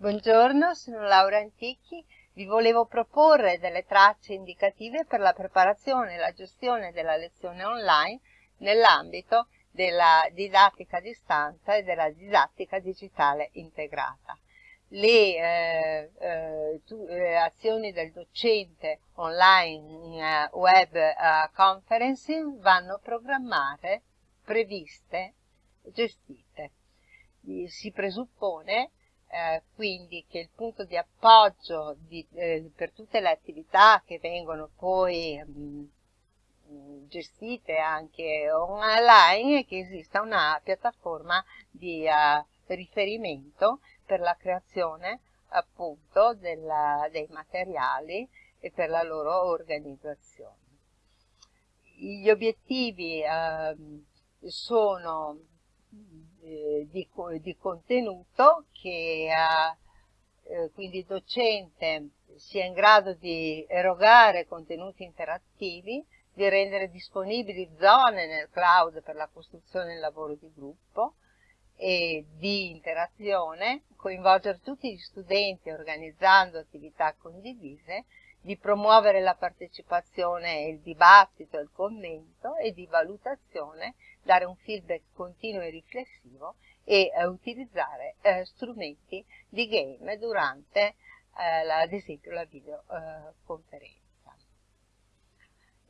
Buongiorno, sono Laura Antichi. Vi volevo proporre delle tracce indicative per la preparazione e la gestione della lezione online nell'ambito della didattica a distanza e della didattica digitale integrata. Le eh, eh, tu, eh, azioni del docente online in uh, web uh, conferencing vanno programmate, previste, gestite. Si presuppone eh, quindi che il punto di appoggio di, eh, per tutte le attività che vengono poi mh, gestite anche online è che esista una piattaforma di uh, riferimento per la creazione appunto della, dei materiali e per la loro organizzazione. Gli obiettivi uh, sono eh, di, di, contenuto che eh, quindi il docente sia in grado di erogare contenuti interattivi, di rendere disponibili zone nel cloud per la costruzione del lavoro di gruppo e di interazione, coinvolgere tutti gli studenti organizzando attività condivise, di promuovere la partecipazione il dibattito il commento e di valutazione dare un feedback continuo e riflessivo e eh, utilizzare eh, strumenti di game durante eh, la, ad esempio la videoconferenza.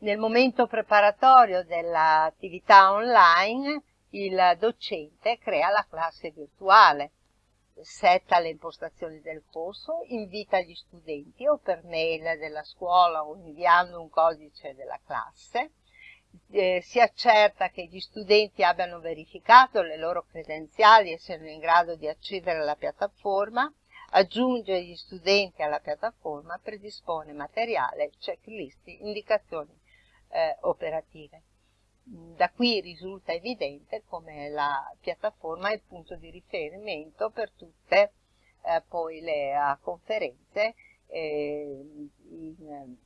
Nel momento preparatorio dell'attività online il docente crea la classe virtuale, setta le impostazioni del corso, invita gli studenti o per mail della scuola o inviando un codice della classe, eh, si accerta che gli studenti abbiano verificato le loro credenziali e siano in grado di accedere alla piattaforma, aggiunge gli studenti alla piattaforma, predispone materiale, checklist, indicazioni eh, operative. Da qui risulta evidente come la piattaforma è il punto di riferimento per tutte eh, poi le uh, conferenze eh, in,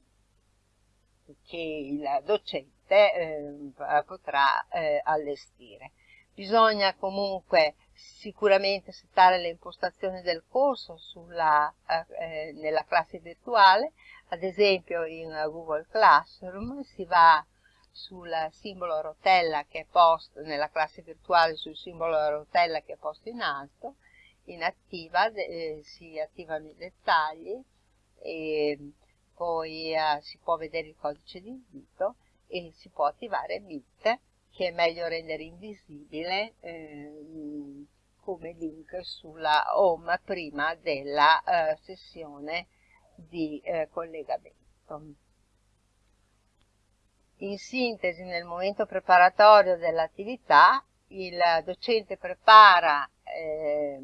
che il docente eh, potrà eh, allestire. Bisogna comunque sicuramente settare le impostazioni del corso sulla, eh, nella classe virtuale, ad esempio in Google Classroom si va sul simbolo rotella che è posto nella classe virtuale sul simbolo rotella che è posto in alto, in attiva eh, si attivano i dettagli e poi eh, si può vedere il codice di invito e si può attivare Meet che è meglio rendere invisibile eh, come link sulla home prima della eh, sessione di eh, collegamento. In sintesi, nel momento preparatorio dell'attività, il docente prepara eh,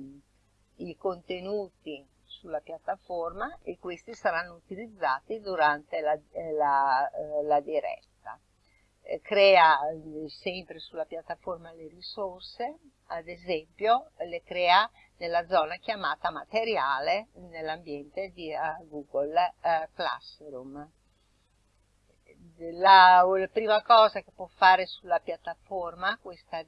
i contenuti sulla piattaforma e questi saranno utilizzati durante la, eh, la, eh, la diretta. Eh, crea sempre sulla piattaforma le risorse, ad esempio le crea nella zona chiamata materiale nell'ambiente di Google Classroom. La, la, prima cosa che può fare sulla piattaforma, questa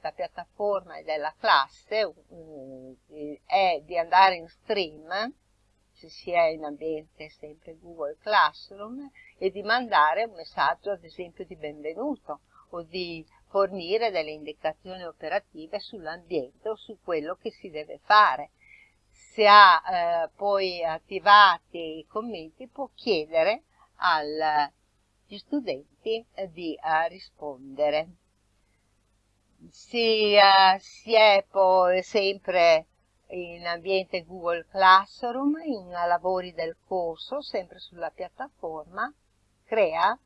la piattaforma della classe um, è di andare in stream, se si è in ambiente sempre Google Classroom, e di mandare un messaggio ad esempio di benvenuto o di fornire delle indicazioni operative sull'ambiente o su quello che si deve fare. Se ha eh, poi attivati i commenti può chiedere agli studenti eh, di eh, rispondere si, uh, si è poi sempre in ambiente Google Classroom, in lavori del corso, sempre sulla piattaforma, crea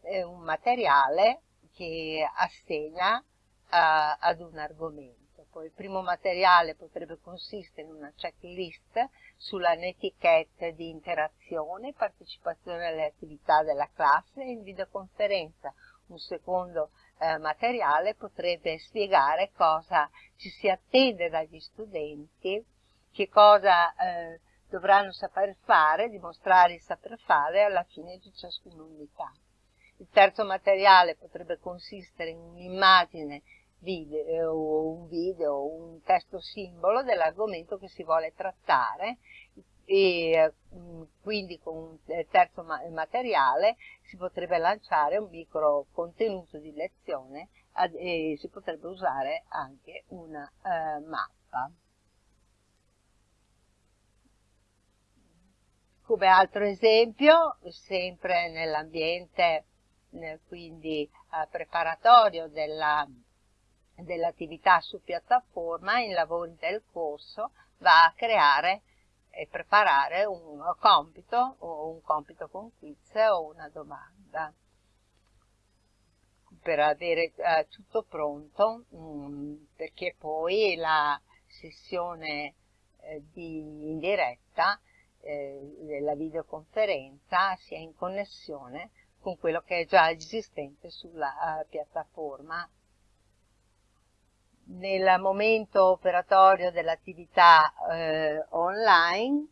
eh, un materiale che assegna uh, ad un argomento. Poi il primo materiale potrebbe consistere in una checklist sulla netiquette di interazione, partecipazione alle attività della classe e in videoconferenza. Un secondo eh, materiale potrebbe spiegare cosa ci si attende dagli studenti, che cosa eh, dovranno saper fare, dimostrare il saper fare alla fine di ciascuna unità. Il terzo materiale potrebbe consistere in un'immagine video, un video, un testo simbolo dell'argomento che si vuole trattare e mm, quindi con un terzo materiale si potrebbe lanciare un micro contenuto di lezione e si potrebbe usare anche una eh, mappa. Come altro esempio, sempre nell'ambiente quindi eh, preparatorio dell'attività dell su piattaforma, in lavori del corso, va a creare e preparare un compito o un compito con quiz o una domanda per avere eh, tutto pronto mh, mm, perché poi la sessione eh, di, in diretta eh, della videoconferenza sia in connessione con quello che è già esistente sulla uh, piattaforma. Nel momento operatorio dell'attività eh, online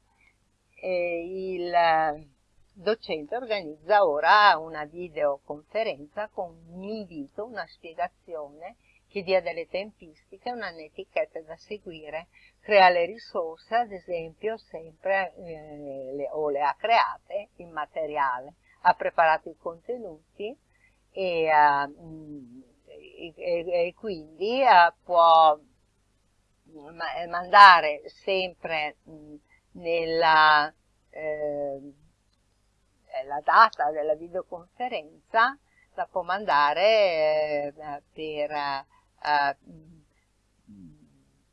eh, il docente organizza ora una videoconferenza con un invito, una spiegazione che dia delle tempistiche, una netiquette da seguire, crea le risorse, ad esempio, sempre eh, le, o le ha create in materiale ha preparato i contenuti e, uh, e, e quindi uh, può mandare sempre mh, nella eh, la data della videoconferenza la può mandare eh, per eh,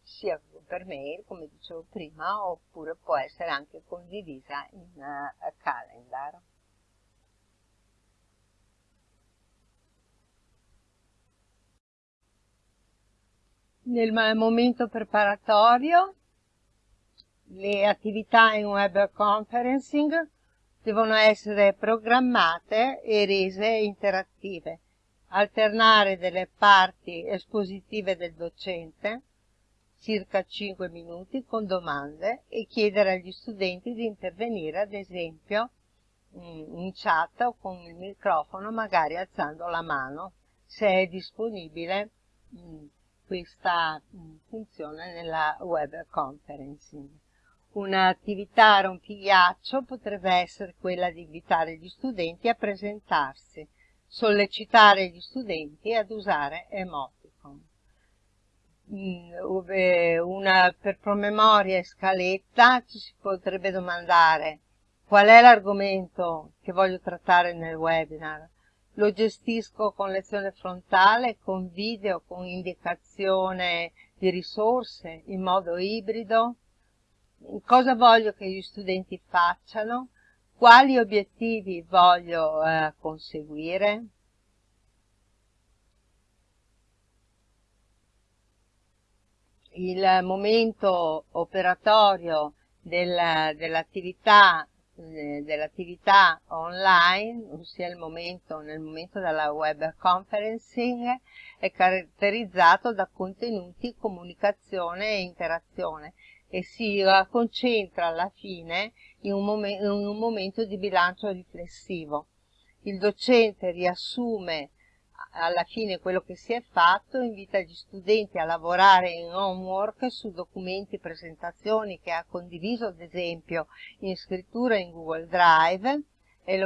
sia per mail come dicevo prima oppure può essere anche condivisa in calendar Nel momento preparatorio le attività in web conferencing devono essere programmate e rese interattive, alternare delle parti espositive del docente, circa 5 minuti, con domande e chiedere agli studenti di intervenire ad esempio in chat o con il microfono, magari alzando la mano, se è disponibile questa mm, funzione nella web conferencing. Un'attività rompighiaccio potrebbe essere quella di invitare gli studenti a presentarsi, sollecitare gli studenti ad usare emoticon. Mm, una, per promemoria e scaletta ci si potrebbe domandare qual è l'argomento che voglio trattare nel webinar, lo gestisco con lezione frontale, con video, con indicazione di risorse in modo ibrido, cosa voglio che gli studenti facciano, quali obiettivi voglio eh, conseguire. Il momento operatorio del, dell'attività eh, dell'attività online, ossia il momento, nel momento della web conferencing, è caratterizzato da contenuti, comunicazione e interazione e si concentra alla fine in un, in un momento di bilancio riflessivo. Il docente riassume alla fine quello che si è fatto, invita gli studenti a lavorare in homework su documenti e presentazioni che ha condiviso ad esempio in scrittura in Google Drive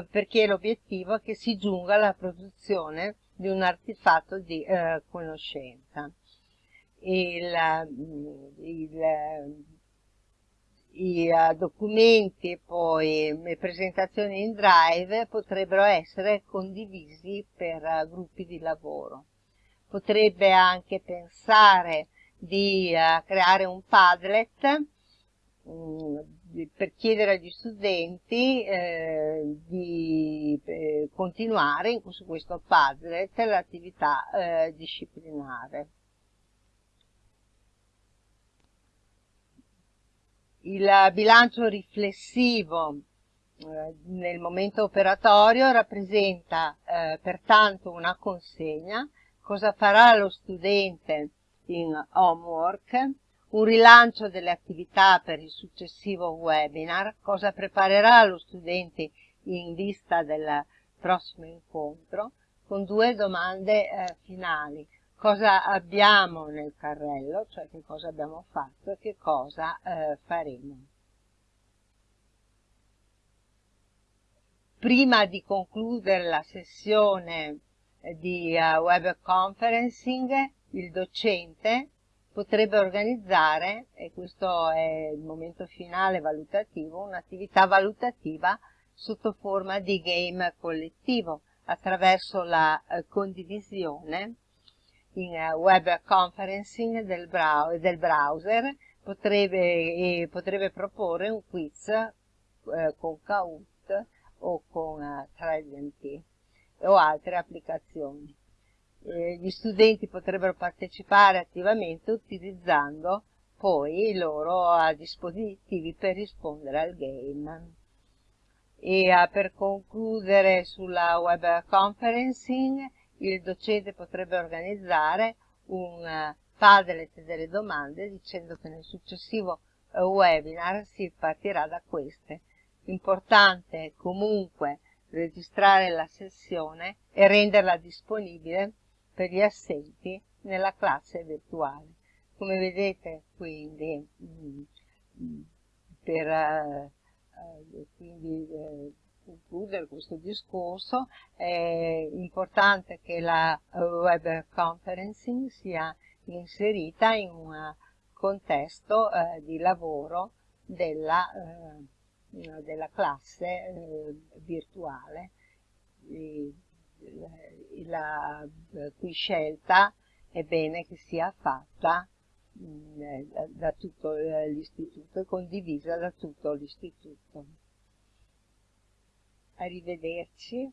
perché l'obiettivo è che si giunga alla produzione di un artefatto di eh, conoscenza. Il, il, i uh, documenti e poi le presentazioni in Drive potrebbero essere condivisi per uh, gruppi di lavoro. Potrebbe anche pensare di uh, creare un Padlet um, per chiedere agli studenti eh, di eh, continuare su questo Padlet l'attività eh, disciplinare. Il bilancio riflessivo eh, nel momento operatorio rappresenta eh, pertanto una consegna, cosa farà lo studente in homework, un rilancio delle attività per il successivo webinar, cosa preparerà lo studente in vista del prossimo incontro, con due domande eh, finali. Cosa abbiamo nel carrello, cioè che cosa abbiamo fatto e che cosa eh, faremo. Prima di concludere la sessione eh, di uh, web conferencing, il docente potrebbe organizzare, e questo è il momento finale valutativo, un'attività valutativa sotto forma di game collettivo attraverso la uh, condivisione in uh, web conferencing del, del browser potrebbe, potrebbe, proporre un quiz con Kahoot o con uh, Trident o altre applicazioni. Eh, gli studenti potrebbero partecipare attivamente utilizzando poi i loro uh, dispositivi per rispondere al game. E uh, per concludere sulla web conferencing, il docente potrebbe organizzare un uh, Padlet delle domande dicendo che nel successivo webinar si partirà da queste Importante comunque registrare la sessione e renderla disponibile per gli assenti nella classe virtuale. Come vedete quindi mm, mm, per uh, quindi, concludere questo discorso è importante che la web conferencing sia inserita in un contesto uh, di lavoro della eh, della classe eh, virtuale. E, la cui scelta è bene che sia fatta mh, eh, da tutto l'istituto e condivisa da tutto l'istituto. Arrivederci.